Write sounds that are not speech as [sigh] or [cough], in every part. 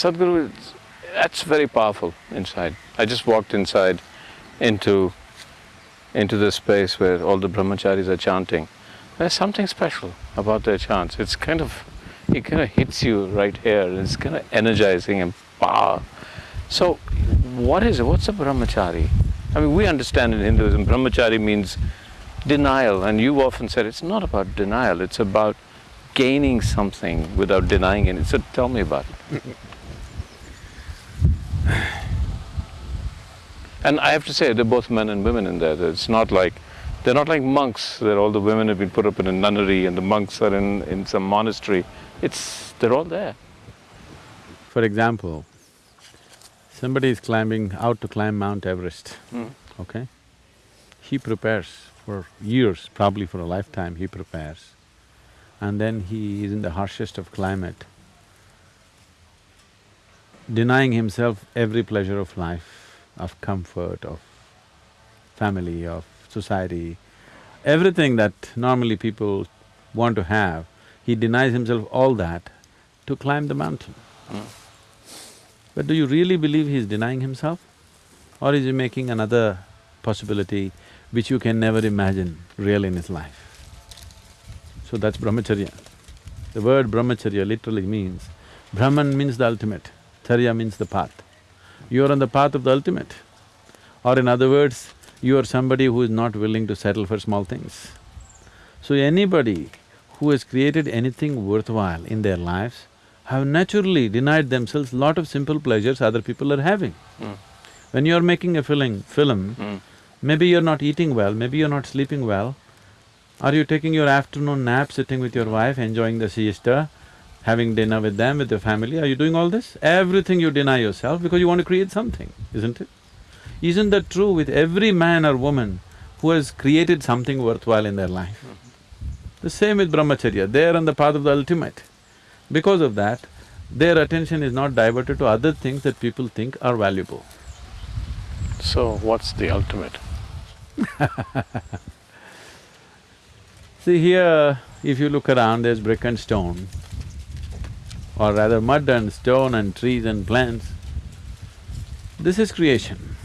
Sadhguru, that's very powerful inside. I just walked inside into, into this space where all the brahmacharis are chanting. There's something special about their chants. It's kind of, it kind of hits you right here. It's kind of energizing and power. So, what is it? What's a brahmachari? I mean, we understand in Hinduism, brahmachari means denial, and you've often said it's not about denial, it's about gaining something without denying it. So, tell me about it. [laughs] And I have to say, they're both men and women in there. It's not like, they're not like monks, that all the women have been put up in a nunnery and the monks are in, in some monastery. It's, they're all there. For example, somebody is climbing out to climb Mount Everest, Mm. okay? He prepares for years, probably for a lifetime he prepares. And then he is in the harshest of climate, denying himself every pleasure of life, of comfort, of family, of society, everything that normally people want to have, he denies himself all that to climb the mountain. Hmm. But do you really believe he is denying himself? Or is he making another possibility which you can never imagine real in his life? So that's brahmacharya. The word brahmacharya literally means, Brahman means the ultimate, charya means the path. You are on the path of the ultimate. Or in other words, you are somebody who is not willing to settle for small things. So anybody who has created anything worthwhile in their lives have naturally denied themselves lot of simple pleasures other people are having. Mm. When you're making a film, film, Mm. maybe you're not eating well, maybe you're not sleeping well. Are you taking your afternoon nap, sitting with your wife, enjoying the siesta, having dinner with them, with your family? Are you doing all this? Everything you deny yourself because you want to create something, isn't it? Isn't that true with every man or woman who has created something worthwhile in their life? The same with brahmacharya, they are on the path of the ultimate. Because of that, their attention is not diverted to other things that people think are valuable. So, what's the ultimate? [laughs] See here, if you look around, there's brick and stone, or rather mud and stone and trees and plants. This is creation.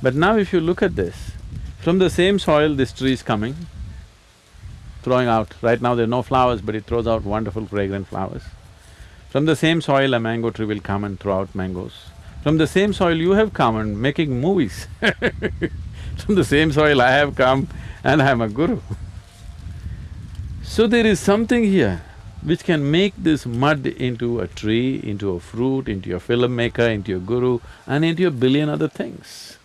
But now if you look at this, from the same soil this tree is coming, throwing out, right now there are no flowers but it throws out wonderful fragrant flowers. From the same soil a mango tree will come and throw out mangoes. From the same soil you have come and making movies [laughs] From the same soil I have come and I am a guru. So there is something here which can make this mud into a tree, into a fruit, into a filmmaker, into a guru and into a billion other things.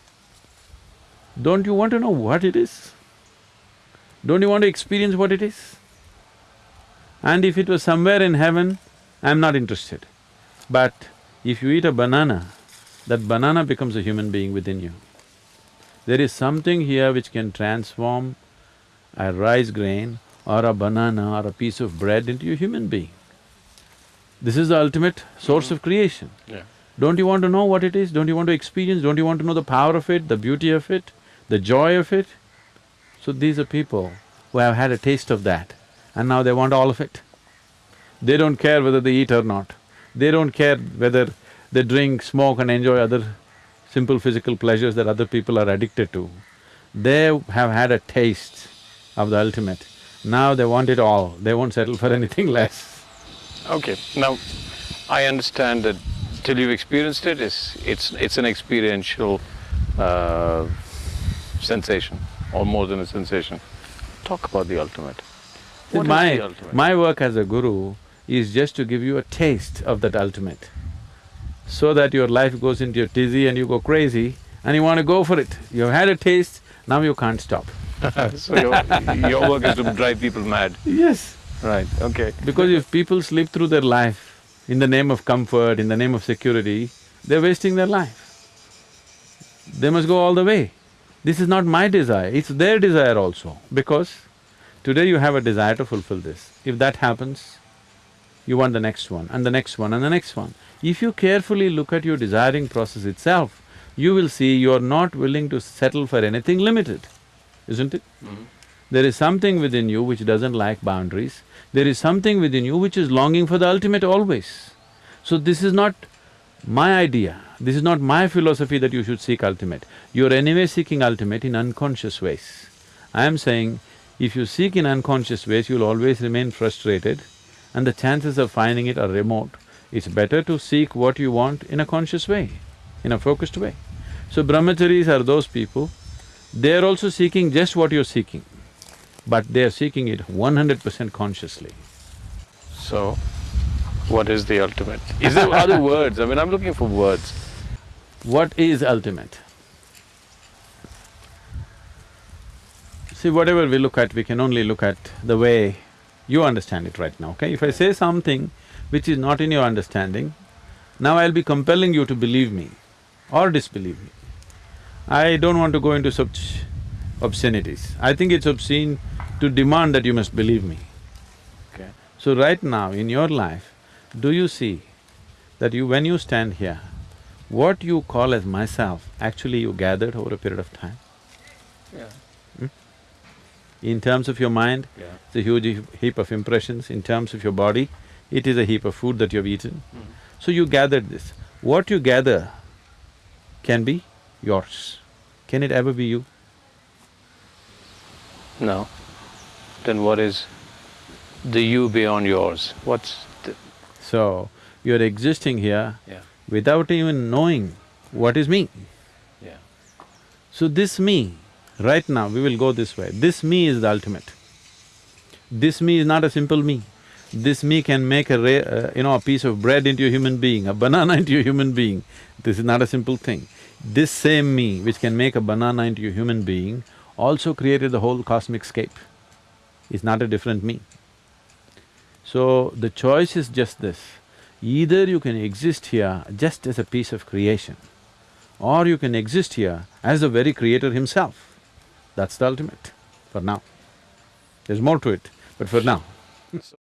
Don't you want to know what it is? Don't you want to experience what it is? And if it was somewhere in heaven, I'm not interested. But if you eat a banana, that banana becomes a human being within you. There is something here which can transform a rice grain or a banana or a piece of bread into a human being. This is the ultimate source of creation. Yeah. Don't you want to know what it is? Don't you want to experience? Don't you want to know the power of it, the beauty of it, the joy of it? So these are people who have had a taste of that and now they want all of it. They don't care whether they eat or not. They don't care whether they drink, smoke and enjoy other simple physical pleasures that other people are addicted to. They have had a taste of the ultimate. Now they want it all, they won't settle for anything less. Okay, now, I understand that till you've experienced it, it's, it's, it's an experiential uh, sensation, or more than a sensation. Talk about the ultimate. What my… the ultimate? my work as a guru is just to give you a taste of that ultimate, so that your life goes into a dizzy and you go crazy and you want to go for it. You've had a taste, now you can't stop. [laughs] so your, your work is to drive people mad. Yes. Right, okay. Because if people sleep through their life in the name of comfort, in the name of security, they're wasting their life. They must go all the way. This is not my desire, it's their desire also, because today you have a desire to fulfill this. If that happens, you want the next one and the next one and the next one. If you carefully look at your desiring process itself, you will see you are not willing to settle for anything limited, isn't it? Mm-hmm. There is something within you which doesn't like boundaries, there is something within you which is longing for the ultimate always. So this is not my idea, this is not my philosophy that you should seek ultimate. You're anyway seeking ultimate in unconscious ways. I am saying, if you seek in unconscious ways, you'll always remain frustrated and the chances of finding it are remote. It's better to seek what you want in a conscious way, in a focused way. So brahmacharis are those people, they're also seeking just what you're seeking, but they're seeking it one hundred percent consciously. So, what is the ultimate? [laughs] Is there other words? I mean, I'm looking for words. What is ultimate? See, whatever we look at, we can only look at the way you understand it right now, okay? If I say something which is not in your understanding, now I'll be compelling you to believe me or disbelieve me. I don't want to go into such obscenities. I think it's obscene to demand that you must believe me. Okay. So right now in your life, do you see that you… when you stand here, what you call as myself, actually you gathered over a period of time? Yeah. Hmm? In terms of your mind, Yeah. it's a huge heap- heap of impressions. In terms of your body, it is a heap of food that you have eaten. Hmm. So you gathered this. What you gather can be yours. Can it ever be you? No. Then what is the you beyond yours? What's the… So, you're existing here Yeah. without even knowing what is me. Yeah. So this me, right now we will go this way, this me is the ultimate. This me is not a simple me. This me can make a ra- uh, you know, a piece of bread into a human being, a banana [laughs] into a human being. This is not a simple thing. This same me which can make a banana into a human being also created the whole cosmic scape. It's not a different me. So the choice is just this, either you can exist here just as a piece of creation, or you can exist here as the very creator himself. That's the ultimate, for now. There's more to it, but for now. [laughs]